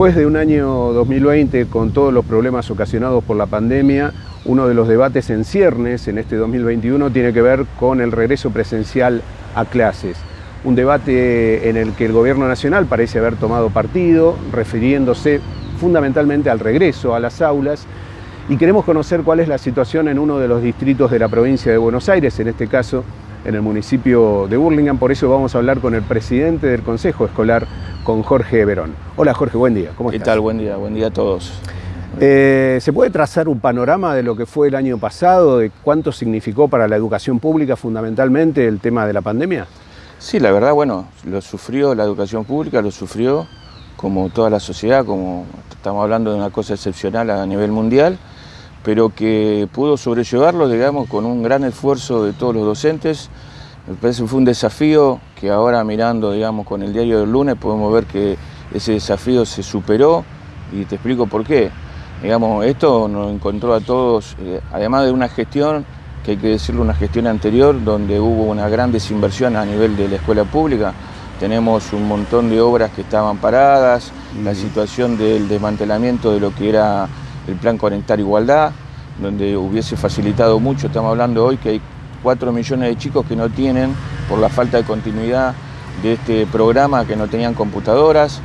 Después de un año 2020 con todos los problemas ocasionados por la pandemia, uno de los debates en ciernes en este 2021 tiene que ver con el regreso presencial a clases. Un debate en el que el gobierno nacional parece haber tomado partido, refiriéndose fundamentalmente al regreso a las aulas, y queremos conocer cuál es la situación en uno de los distritos de la provincia de Buenos Aires, en este caso en el municipio de Burlingame, por eso vamos a hablar con el presidente del Consejo Escolar, con Jorge Verón. Hola Jorge, buen día, ¿cómo estás? ¿Qué tal? Buen día, buen día a todos. Eh, ¿Se puede trazar un panorama de lo que fue el año pasado, de cuánto significó para la educación pública fundamentalmente el tema de la pandemia? Sí, la verdad, bueno, lo sufrió la educación pública, lo sufrió como toda la sociedad, como estamos hablando de una cosa excepcional a nivel mundial, pero que pudo sobrellevarlo, digamos, con un gran esfuerzo de todos los docentes. Me parece que fue un desafío que ahora mirando, digamos, con el diario del lunes podemos ver que ese desafío se superó y te explico por qué. Digamos, esto nos encontró a todos, eh, además de una gestión, que hay que decirlo, una gestión anterior, donde hubo una gran desinversión a nivel de la escuela pública. Tenemos un montón de obras que estaban paradas, la situación del desmantelamiento de lo que era el Plan Conectar Igualdad, donde hubiese facilitado mucho, estamos hablando hoy que hay 4 millones de chicos que no tienen, por la falta de continuidad de este programa, que no tenían computadoras,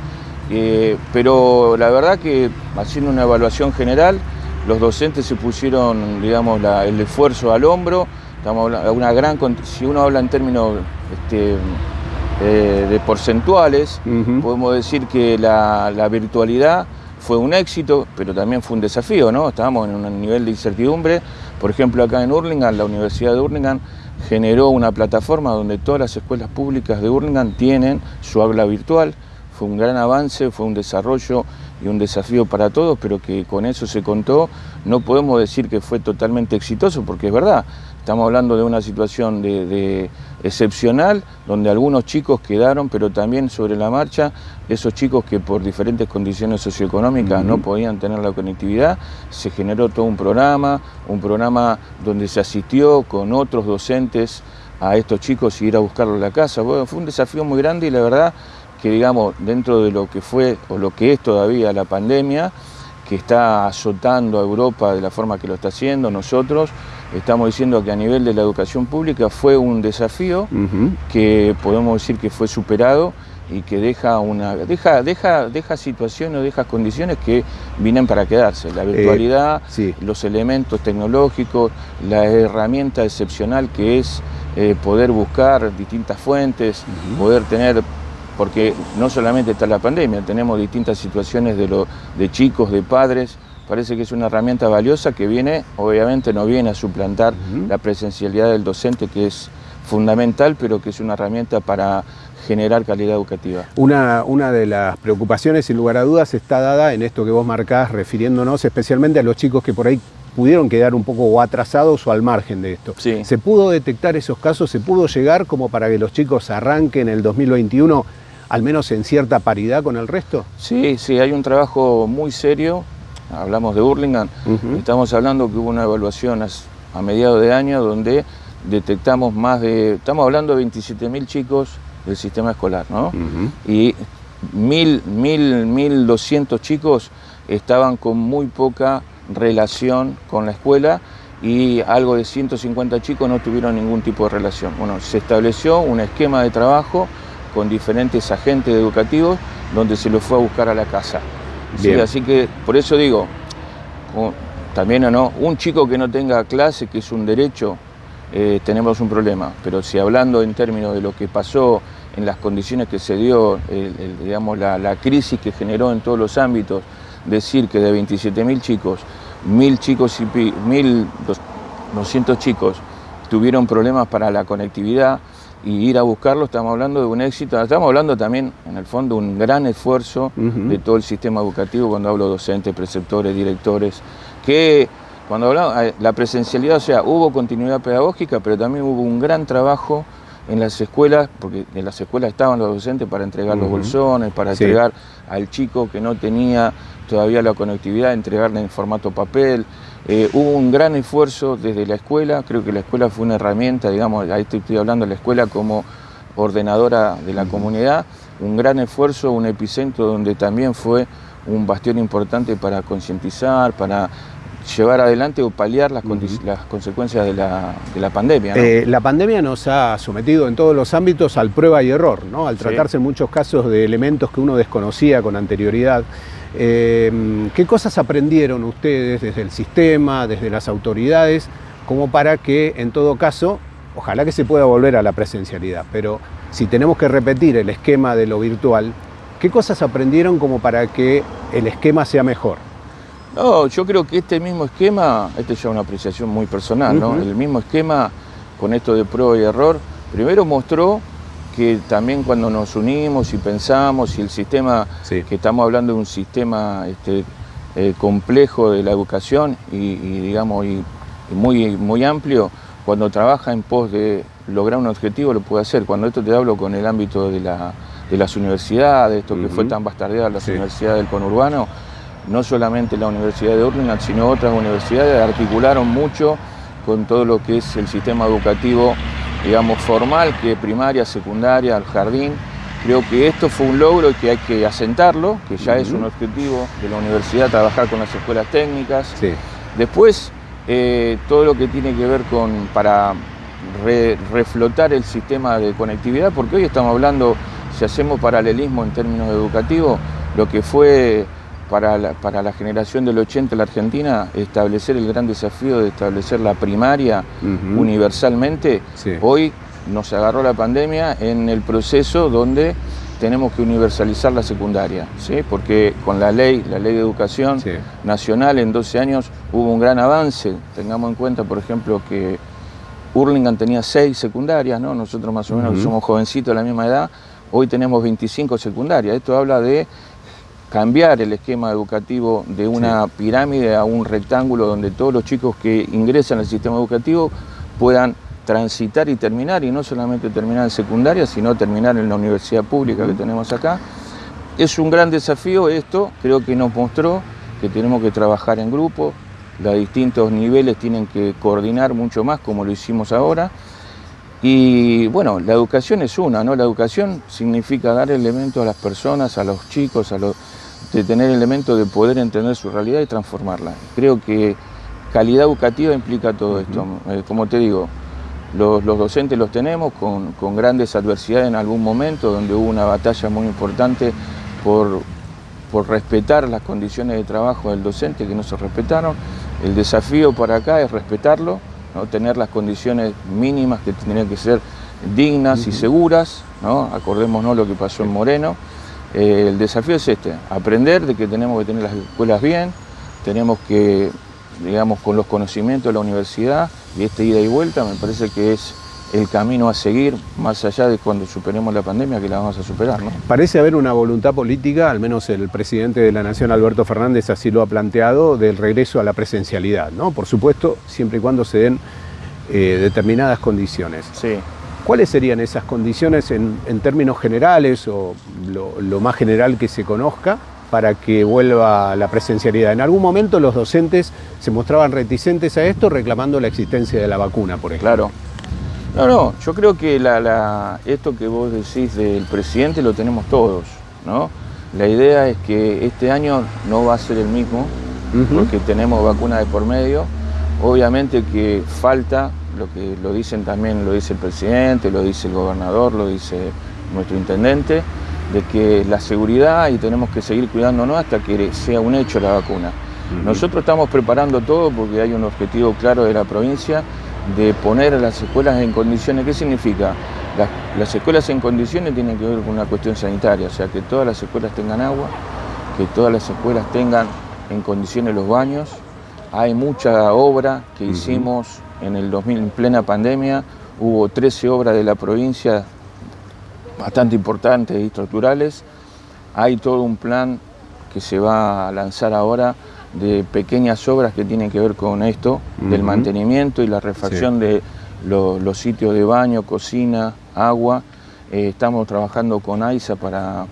eh, pero la verdad que haciendo una evaluación general, los docentes se pusieron, digamos, el esfuerzo al hombro, estamos una gran, si uno habla en términos este, eh, de porcentuales, podemos decir que la, la virtualidad fue un éxito, pero también fue un desafío, ¿no? Estábamos en un nivel de incertidumbre. Por ejemplo, acá en Hurlingham, la Universidad de Hurlingham generó una plataforma donde todas las escuelas públicas de Hurlingham tienen su aula virtual. Fue un gran avance, fue un desarrollo y un desafío para todos, pero que con eso se contó. No podemos decir que fue totalmente exitoso, porque es verdad, Estamos hablando de una situación de, excepcional, donde algunos chicos quedaron, pero también sobre la marcha, esos chicos que por diferentes condiciones socioeconómicas no podían tener la conectividad, se generó todo un programa, un programa donde se asistió con otros docentes a estos chicos y ir a buscarlos a la casa. Bueno, fue un desafío muy grande y la verdad que digamos, dentro de lo que fue o lo que es todavía la pandemia, que está azotando a Europa de la forma que lo está haciendo, nosotros estamos diciendo que a nivel de la educación pública fue un desafío que podemos decir que fue superado y que deja una deja deja deja situaciones deja condiciones que vienen para quedarse. La virtualidad eh, los elementos tecnológicos la herramienta excepcional que es eh, poder buscar distintas fuentes poder tener porque no solamente está la pandemia, tenemos distintas situaciones de, lo, de chicos, de padres, parece que es una herramienta valiosa que viene, obviamente no viene a suplantar la presencialidad del docente, que es fundamental, pero que es una herramienta para generar calidad educativa. Una, una de las preocupaciones, sin lugar a dudas, está dada en esto que vos marcás, refiriéndonos especialmente a los chicos que por ahí pudieron quedar un poco atrasados o al margen de esto. ¿Se pudo detectar esos casos? ¿Se pudo llegar como para que los chicos arranquen el 2021 al menos en cierta paridad con el resto? Sí, sí, hay un trabajo muy serio, hablamos de Burlingame, estamos hablando que hubo una evaluación a, mediados de año donde detectamos más de, estamos hablando de 27.000 chicos del sistema escolar, ¿no? Y 1.000, 1.000, 1.200 chicos estaban con muy poca relación con la escuela y algo de 150 chicos no tuvieron ningún tipo de relación. Bueno, se estableció un esquema de trabajo con diferentes agentes educativos donde se lo fue a buscar a la casa. Así que por eso digo, también o no, un chico que no tenga clase, que es un derecho, eh, tenemos un problema. Pero si hablando en términos de lo que pasó, en las condiciones que se dio, digamos, la, crisis que generó en todos los ámbitos, decir que de 27.000 chicos, 1.000 chicos y 1.200 chicos tuvieron problemas para la conectividad, y ir a buscarlo, estamos hablando de un éxito, estamos hablando también, en el fondo, un gran esfuerzo de todo el sistema educativo, cuando hablo docentes, preceptores, directores, que cuando hablamos, eh, la presencialidad, o sea, hubo continuidad pedagógica, pero también hubo un gran trabajo en las escuelas, porque en las escuelas estaban los docentes para entregar los bolsones, para entregar al chico que no tenía todavía la conectividad, entregarle en formato papel. Eh, hubo un gran esfuerzo desde la escuela, creo que la escuela fue una herramienta, digamos, ahí estoy hablando de la escuela como ordenadora de la comunidad, un gran esfuerzo, un epicentro donde también fue un bastión importante para concientizar, para llevar adelante o paliar las, las consecuencias de la, pandemia. Eh, la pandemia nos ha sometido en todos los ámbitos al prueba y error, ¿no? al tratarse en muchos casos de elementos que uno desconocía con anterioridad. Eh, ¿Qué cosas aprendieron ustedes desde el sistema, desde las autoridades, como para que en todo caso, ojalá que se pueda volver a la presencialidad, pero si tenemos que repetir el esquema de lo virtual, ¿qué cosas aprendieron como para que el esquema sea mejor? No, yo creo que este mismo esquema, este es ya una apreciación muy personal, ¿no? El mismo esquema con esto de prueba y error, primero mostró que también cuando nos unimos y pensamos y el sistema, que estamos hablando de un sistema este, eh, complejo de la educación y, digamos y, muy, muy amplio, cuando trabaja en pos de lograr un objetivo lo puede hacer. Cuando esto te hablo con el ámbito de, las universidades, esto que fue tan bastardeado las universidades del conurbano, no solamente la Universidad de Urlingan, sino otras universidades articularon mucho con todo lo que es el sistema educativo, digamos, formal, que es primaria, secundaria, al jardín. Creo que esto fue un logro y que hay que asentarlo, que ya es un objetivo de la universidad, trabajar con las escuelas técnicas. Después, eh, todo lo que tiene que ver con, para reflotar el sistema de conectividad, porque hoy estamos hablando, si hacemos paralelismo en términos educativos, lo que fue para la, generación del 80 en la Argentina, establecer el gran desafío de establecer la primaria universalmente, hoy nos agarró la pandemia en el proceso donde tenemos que universalizar la secundaria, ¿sí? porque con la ley, la ley de educación nacional en 12 años hubo un gran avance. Tengamos en cuenta, por ejemplo, que Hurlingham tenía 6 secundarias, ¿no? nosotros más o menos somos jovencitos de la misma edad, hoy tenemos 25 secundarias. Esto habla de cambiar el esquema educativo de una pirámide a un rectángulo donde todos los chicos que ingresan al sistema educativo puedan transitar y terminar, y no solamente terminar en secundaria, sino terminar en la universidad pública que tenemos acá. Es un gran desafío esto, creo que nos mostró que tenemos que trabajar en grupo, los distintos niveles tienen que coordinar mucho más como lo hicimos ahora. Y bueno, la educación es una, ¿no? La educación significa dar elementos a las personas, a los chicos, a los, de tener elementos de poder entender su realidad y transformarla. Creo que calidad educativa implica todo esto. Eh, como te digo, los, docentes los tenemos con, grandes adversidades en algún momento, donde hubo una batalla muy importante por, por respetar las condiciones de trabajo del docente que no se respetaron. El desafío para acá es respetarlo, ¿no? tener las condiciones mínimas que tendrían que ser dignas y seguras, ¿no? acordémonos lo que pasó en Moreno. Eh, el desafío es este, aprender de que tenemos que tener las escuelas bien, tenemos que, digamos, con los conocimientos de la universidad y esta ida y vuelta me parece que es el camino a seguir, más allá de cuando superemos la pandemia, que la vamos a superar. ¿no? Parece haber una voluntad política, al menos el presidente de la Nación, Alberto Fernández, así lo ha planteado, del regreso a la presencialidad, ¿no? Por supuesto, siempre y cuando se den eh, determinadas condiciones. Sí. ¿Cuáles serían esas condiciones en, términos generales o lo, más general que se conozca para que vuelva la presencialidad? En algún momento los docentes se mostraban reticentes a esto reclamando la existencia de la vacuna, por ejemplo. Claro. No, no, yo creo que esto que vos decís del presidente lo tenemos todos, ¿no? La idea es que este año no va a ser el mismo, porque tenemos vacuna de por medio. Obviamente que falta lo que lo dicen también, lo dice el presidente, lo dice el gobernador, lo dice nuestro intendente, de que la seguridad y tenemos que seguir cuidándonos hasta que sea un hecho la vacuna. Nosotros estamos preparando todo porque hay un objetivo claro de la provincia de poner a las escuelas en condiciones. ¿Qué significa? Las, las, escuelas en condiciones tienen que ver con una cuestión sanitaria, o sea, que todas las escuelas tengan agua, que todas las escuelas tengan en condiciones los baños. Hay mucha obra que hicimos en el 2000, en plena pandemia, hubo 13 obras de la provincia bastante importantes y estructurales. Hay todo un plan que se va a lanzar ahora de pequeñas obras que tienen que ver con esto, del mantenimiento y la refacción de los sitios de baño, cocina, agua. Eh, estamos trabajando con AISA para,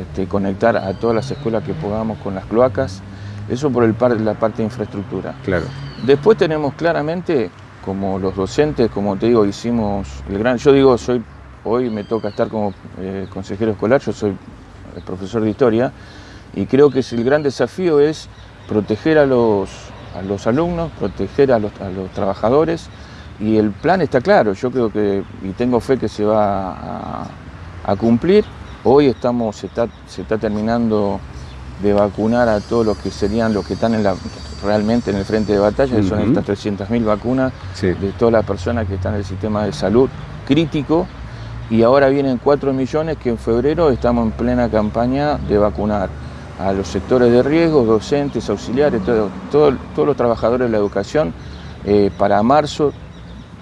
este, conectar a todas las escuelas que podamos con las cloacas. Eso por el par, la parte de infraestructura. Claro. Después tenemos claramente, como los docentes, como te digo, hicimos el gran... Yo digo, soy hoy me toca estar como eh, consejero escolar, yo soy profesor de historia, Y creo que el gran desafío es proteger a los, a los alumnos, proteger a los, trabajadores y el plan está claro, yo creo que, y tengo fe que se va a, cumplir. Hoy estamos, se está, se está terminando de vacunar a todos los que serían los que están en la, realmente en el frente de batalla, que son estas 300.000 vacunas de todas las personas que están en el sistema de salud crítico. Y ahora vienen 4 millones que en febrero estamos en plena campaña de vacunar a los sectores de riesgo, docentes, auxiliares, todos los trabajadores de la educación. Eh, para marzo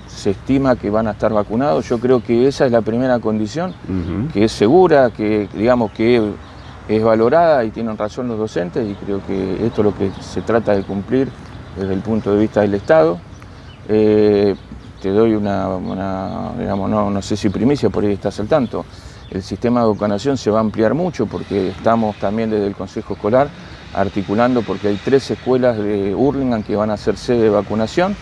se estima que van a estar vacunados. Yo creo que esa es la primera condición, que es segura, que digamos que es valorada y tienen razón los docentes y creo que esto es lo que se trata de cumplir desde el punto de vista del Estado. Eh, te doy una, digamos, no, no, sé si primicia, por ahí estás al tanto. El sistema de vacunación se va a ampliar mucho porque estamos también desde el Consejo Escolar articulando porque hay tres escuelas de Hurlingham que van a hacer sede de vacunación,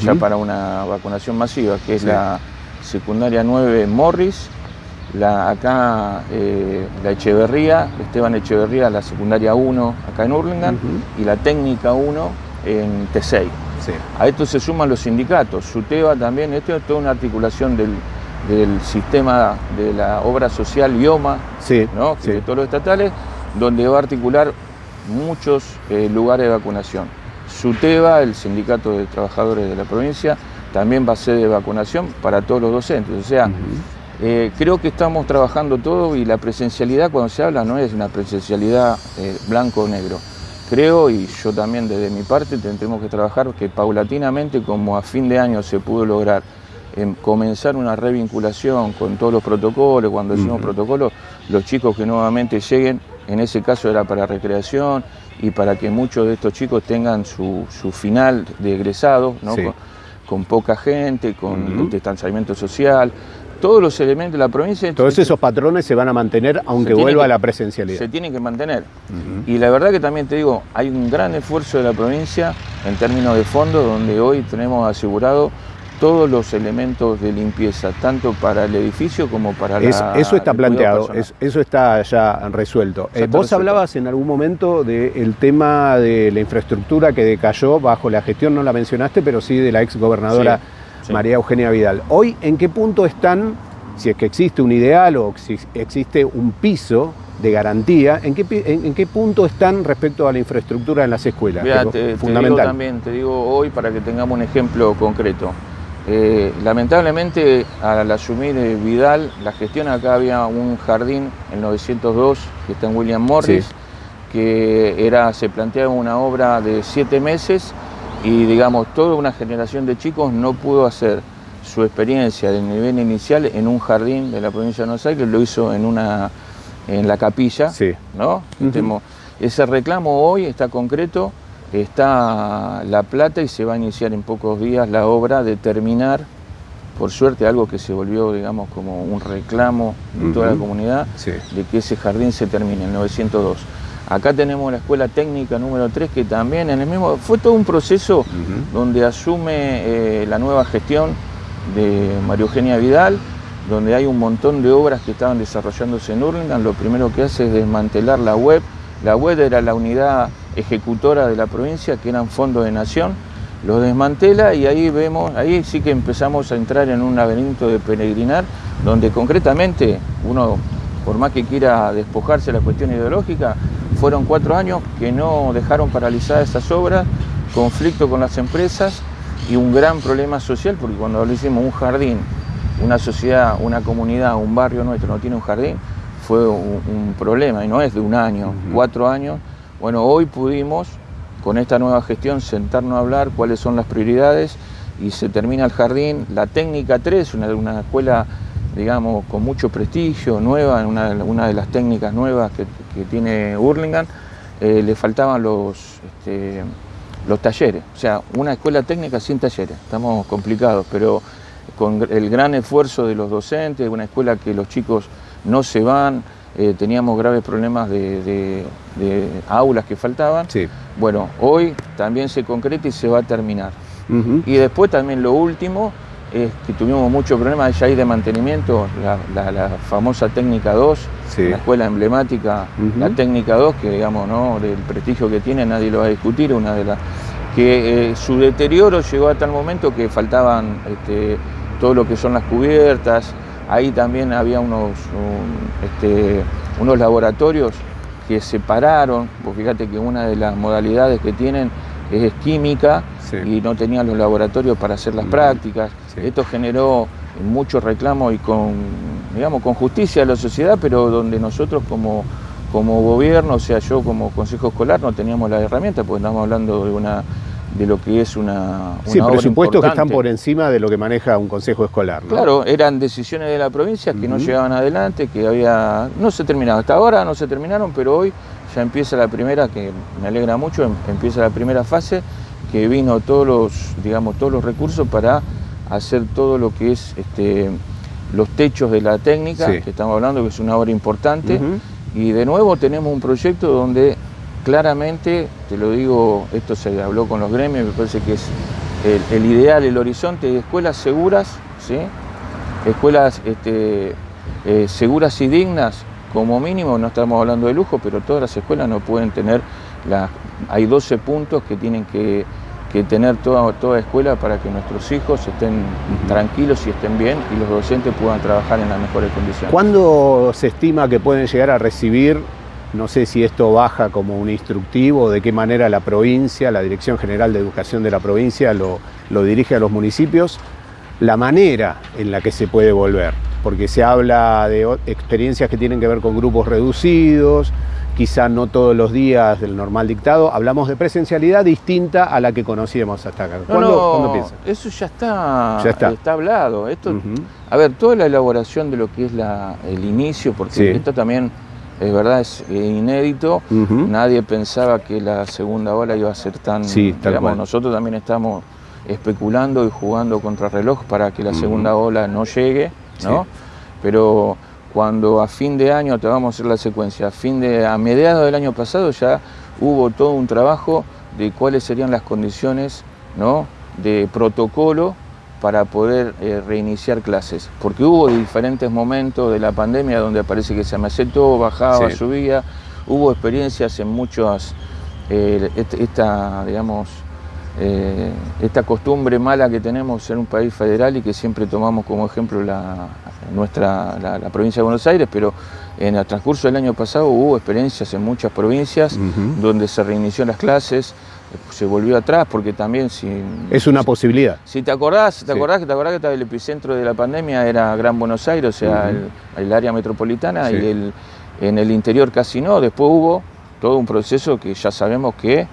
ya para una vacunación masiva, que es la secundaria 9 Morris, la, acá eh, la Echeverría, Esteban Echeverría, la secundaria 1 acá en Hurlingham y la técnica 1 en T6. A esto se suman los sindicatos, SUTEBA también, esto es toda una articulación del, sistema de la obra social IOMA, de todos los estatales, donde va a articular muchos eh, lugares de vacunación. SUTEBA, el sindicato de trabajadores de la provincia, también va a ser de vacunación para todos los docentes. O sea, eh, creo que estamos trabajando todo y la presencialidad cuando se habla no es una presencialidad eh, blanco o negro. Creo, y yo también desde mi parte tendremos que trabajar que paulatinamente, como a fin de año se pudo lograr comenzar una revinculación con todos los protocolos, cuando decimos protocolos, los chicos que nuevamente lleguen, en ese caso era para recreación y para que muchos de estos chicos tengan su, final de egresado, con, poca gente, con distanciamiento social, todos los elementos de la provincia. Todos esos patrones se van a mantener aunque vuelva a la presencialidad. Se tienen que mantener. Y la verdad que también te digo, hay un gran esfuerzo de la provincia en términos de fondo, donde hoy tenemos asegurado todos los elementos de limpieza, tanto para el edificio como para la... Eso está planteado, eso está ya resuelto. Eh, vos hablabas en algún momento del tema de la infraestructura que decayó bajo la gestión, no la mencionaste, pero sí de la ex gobernadora María Eugenia Vidal. Hoy, ¿en qué punto están, si es que existe un ideal o si existe un piso de garantía, ¿en qué, en, qué punto están respecto a la infraestructura en las escuelas? te, digo también, te digo hoy para que tengamos un ejemplo concreto. Eh, lamentablemente, al asumir eh, Vidal la gestión, acá había un jardín en 902 que está en William Morris, que era, se planteaba una obra de siete meses y digamos toda una generación de chicos no pudo hacer su experiencia de nivel inicial en un jardín de la provincia de Buenos Aires, lo hizo en una en la capilla, ¿no? Ese reclamo hoy está concreto, está la plata y se va a iniciar en pocos días la obra de terminar, por suerte algo que se volvió, digamos, como un reclamo de toda la comunidad, de que ese jardín se termine en 902. Acá tenemos la escuela técnica número 3 que también en el mismo, fue todo un proceso donde asume eh, la nueva gestión de María Eugenia Vidal, donde hay un montón de obras que estaban desarrollándose en Hurlingham. Lo primero que hace es desmantelar la web. La web era la unidad ejecutora de la provincia, que eran fondos de nación. Lo desmantela y ahí vemos, ahí sí que empezamos a entrar en un laberinto de peregrinar, donde concretamente uno, por más que quiera despojarse de la cuestión ideológica, fueron cuatro años que no dejaron paralizadas esas obras, conflicto con las empresas y un gran problema social, porque cuando lo hicimos un jardín, una sociedad, una comunidad, un barrio nuestro no tiene un jardín, fue un, problema y no es de un año, cuatro años. Bueno, hoy pudimos con esta nueva gestión sentarnos a hablar cuáles son las prioridades y se termina el jardín. La técnica 3, una, una escuela digamos, con mucho prestigio, nueva, una, de las técnicas nuevas que, tiene Hurlingham, eh, le faltaban los, este, los talleres. O sea, una escuela técnica sin talleres, estamos complicados, pero con el gran esfuerzo de los docentes, una escuela que los chicos no se van, eh, teníamos graves problemas de, aulas que faltaban. Bueno, hoy también se concreta y se va a terminar. Y después también lo último, es que tuvimos muchos problemas ya ahí de mantenimiento, la, famosa técnica 2, la escuela emblemática, la técnica 2, que digamos, ¿no? del prestigio que tiene nadie lo va a discutir, una de las que eh, su deterioro llegó a tal momento que faltaban este, todo lo que son las cubiertas, ahí también había unos, este, unos laboratorios que separaron, vos fíjate que una de las modalidades que tienen es química y no tenían los laboratorios para hacer las prácticas. Esto generó mucho reclamo y con, digamos, con justicia a la sociedad, pero donde nosotros como, como gobierno, o sea, yo como consejo escolar, no teníamos la herramienta, porque estamos hablando de una de lo que es una, una sí, presupuestos que están por encima de lo que maneja un consejo escolar. Claro, eran decisiones de la provincia que no llegaban adelante, que había no se terminaba. Hasta ahora no se terminaron, pero hoy ya empieza la primera, que me alegra mucho, em, empieza la primera fase, que vino todos los, digamos, todos los recursos para hacer todo lo que es este, los techos de la técnica, que estamos hablando que es una obra importante. Y de nuevo tenemos un proyecto donde claramente, te lo digo, esto se habló con los gremios, me parece que es el, ideal, el horizonte de escuelas seguras, ¿sí? escuelas este, eh, seguras y dignas, como mínimo, no estamos hablando de lujo, pero todas las escuelas no pueden tener, las, hay 12 puntos que tienen que, tener toda, toda escuela para que nuestros hijos estén tranquilos y estén bien y los docentes puedan trabajar en las mejores condiciones. ¿Cuándo se estima que pueden llegar a recibir no sé si esto baja como un instructivo, de qué manera la provincia, la Dirección General de Educación de la provincia lo, dirige a los municipios, la manera en la que se puede volver, porque se habla de experiencias que tienen que ver con grupos reducidos, quizá no todos los días del normal dictado, hablamos de presencialidad distinta a la que conocíamos hasta acá. ¿Cuándo, piensa? Eso ya está, está. hablado. Esto, A ver, toda la elaboración de lo que es el inicio, porque esto también es verdad, es inédito. Nadie pensaba que la segunda ola iba a ser tan... Sí, digamos, nosotros también estamos especulando y jugando contra reloj para que la segunda ola no llegue, ¿no? Pero cuando a fin de año, te vamos a hacer la secuencia, a fin de, a mediados del año pasado ya hubo todo un trabajo de cuáles serían las condiciones, ¿no? De protocolo para poder eh, reiniciar clases, porque hubo diferentes momentos de la pandemia donde parece que se amesetó, bajaba, subía, hubo experiencias en muchas, eh, esta, digamos, eh, esta costumbre mala que tenemos en un país federal y que siempre tomamos como ejemplo la, nuestra, la, provincia de Buenos Aires, pero en el transcurso del año pasado hubo experiencias en muchas provincias donde se reinició las clases, se volvió atrás porque también si... Es una posibilidad. Si te acordás, te acordás, que te acordás que el epicentro de la pandemia era Gran Buenos Aires, o sea, el, área metropolitana y el, en el interior casi no. Después hubo todo un proceso que ya sabemos que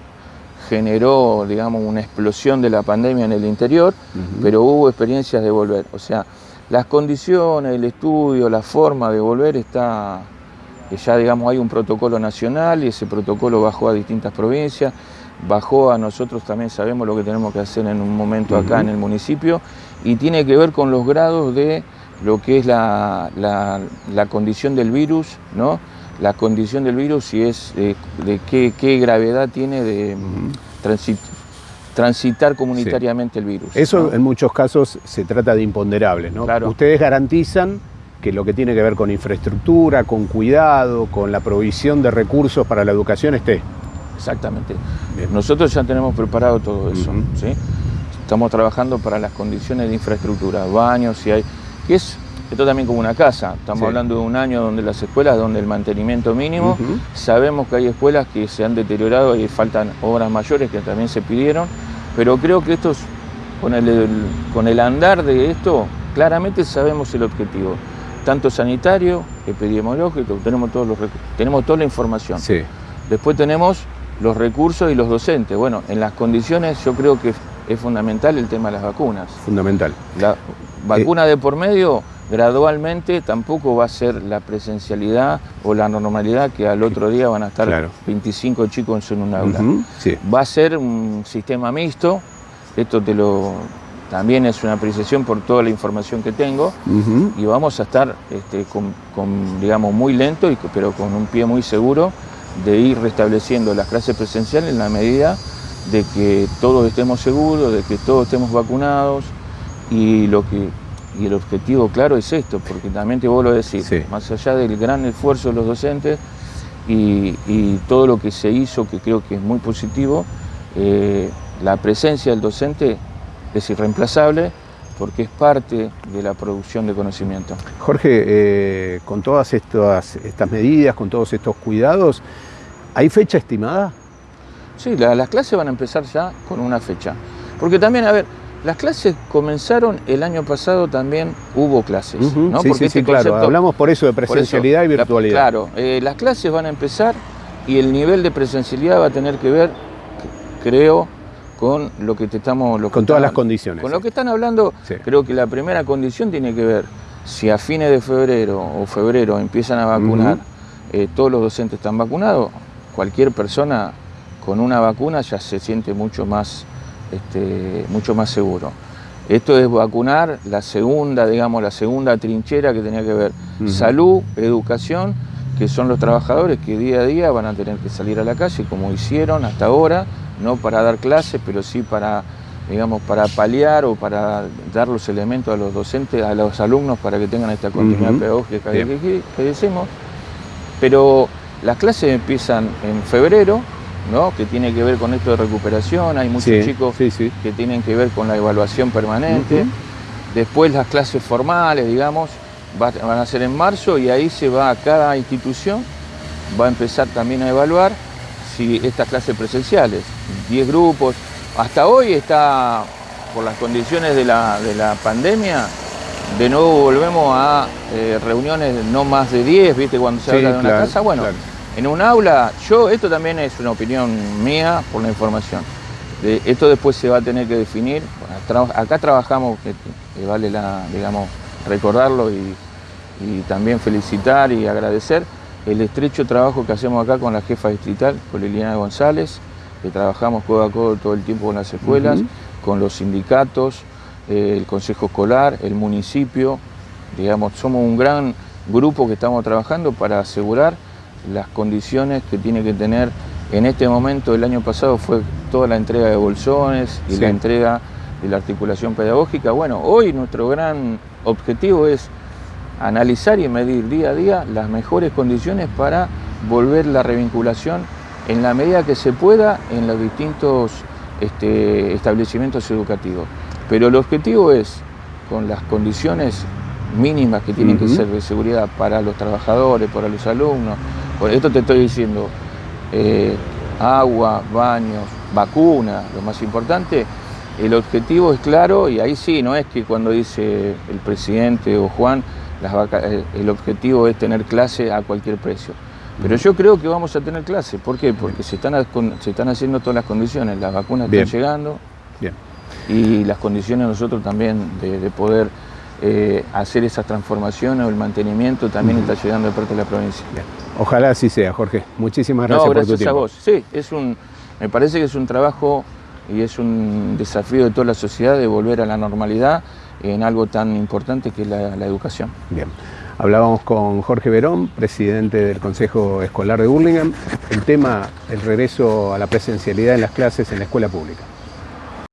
generó, digamos, una explosión de la pandemia en el interior, pero hubo experiencias de volver. O sea, las condiciones, el estudio, la forma de volver está, ya digamos, hay un protocolo nacional y ese protocolo bajó a distintas provincias bajó a nosotros también sabemos lo que tenemos que hacer en un momento acá en el municipio y tiene que ver con los grados de lo que es la, condición del virus, ¿no? La condición del virus y es de, qué, gravedad tiene de transitar comunitariamente el virus. Eso en muchos casos se trata de imponderables, ¿no? Ustedes garantizan que lo que tiene que ver con infraestructura, con cuidado, con la provisión de recursos para la educación esté. Exactamente. Nosotros ya tenemos preparado todo eso. ¿sí? Estamos trabajando para las condiciones de infraestructura, baños, si hay. que es esto también como una casa. Estamos hablando de un año donde las escuelas, donde el mantenimiento mínimo, sabemos que hay escuelas que se han deteriorado y faltan obras mayores que también se pidieron, pero creo que esto con el, con el andar de esto, claramente sabemos el objetivo. Tanto sanitario, epidemiológico, tenemos todos los tenemos toda la información. Después tenemos los recursos y los docentes. Bueno, en las condiciones yo creo que es fundamental el tema de las vacunas. Fundamental. La vacuna de por medio gradualmente tampoco va a ser la presencialidad o la normalidad que al otro día van a estar 25 chicos en un aula. Va a ser un sistema mixto, esto te lo también es una apreciación por toda la información que tengo y vamos a estar este, con, digamos, muy lento, pero con un pie muy seguro de ir restableciendo las clases presenciales en la medida de que todos estemos seguros, de que todos estemos vacunados y lo que y el objetivo claro es esto, porque también te vuelvo a decir, más allá del gran esfuerzo de los docentes y, todo lo que se hizo, que creo que es muy positivo, eh, la presencia del docente es irreemplazable porque es parte de la producción de conocimiento. Jorge, eh, con todas estas, estas medidas, con todos estos cuidados, ¿hay fecha estimada? Sí, las clases van a empezar ya con una fecha. Porque también, a ver, las clases comenzaron el año pasado también hubo clases, ¿no? Sí, sí, este claro. Hablamos por eso de presencialidad y virtualidad. claro, eh, las clases van a empezar y el nivel de presencialidad va a tener que ver, creo, con lo que te estamos... con todas las condiciones. Con lo que están hablando, creo que la primera condición tiene que ver si a fines de febrero o febrero empiezan a vacunar, eh, todos los docentes están vacunados, cualquier persona con una vacuna ya se siente mucho más este, mucho más seguro. Esto es vacunar la segunda, digamos, la segunda trinchera que tenía que ver salud, educación, que son los trabajadores que día a día van a tener que salir a la calle, como hicieron hasta ahora, no para dar clases, pero sí para, digamos, para paliar o para dar los elementos a los docentes, a los alumnos para que tengan esta continuidad pedagógica que, que decimos. Pero las clases empiezan en febrero, que tiene que ver con esto de recuperación, hay muchos chicos que tienen que ver con la evaluación permanente. Después las clases formales, digamos, van a ser en marzo y ahí se va a cada institución, va a empezar también a evaluar si estas clases presenciales, 10 grupos, hasta hoy está, por las condiciones de la, pandemia, de nuevo volvemos a eh, reuniones no más de 10, ¿viste? Cuando se habla de una casa, bueno, en un aula, yo, esto también es una opinión mía por la información. esto después se va a tener que definir. Acá trabajamos, que, vale la, digamos, recordarlo y, también felicitar y agradecer el estrecho trabajo que hacemos acá con la jefa distrital, con Liliana González, que trabajamos codo a codo todo el tiempo con las escuelas, con los sindicatos, eh, el consejo escolar, el municipio, digamos, somos un gran grupo que estamos trabajando para asegurar las condiciones que tiene que tener en este momento, el año pasado fue toda la entrega de bolsones y la entrega de la articulación pedagógica. Bueno, hoy nuestro gran objetivo es analizar y medir día a día las mejores condiciones para volver la revinculación en la medida que se pueda en los distintos este, establecimientos educativos. Pero el objetivo es, con las condiciones mínimas que tienen que ser de seguridad para los trabajadores, para los alumnos, por esto te estoy diciendo, eh, agua, baños, vacuna, lo más importante, el objetivo es claro y ahí sí, no es que cuando dice el presidente o Juan, las eh, el objetivo es tener clase a cualquier precio. Pero yo creo que vamos a tener clase. ¿Por qué? Porque se están, se están haciendo todas las condiciones, las vacunas están llegando Bien. y las condiciones nosotros también de poder eh, hacer esas transformaciones o el mantenimiento también está llegando de parte de la provincia. Ojalá así sea, Jorge. Muchísimas gracias, por tu tiempo. a vos. Sí, es un, me parece que es un trabajo y es un desafío de toda la sociedad de volver a la normalidad en algo tan importante que es la, la educación. Bien. Hablábamos con Jorge Verón, presidente del Consejo Escolar de Burlingame, el tema, el regreso a la presencialidad en las clases en la escuela pública.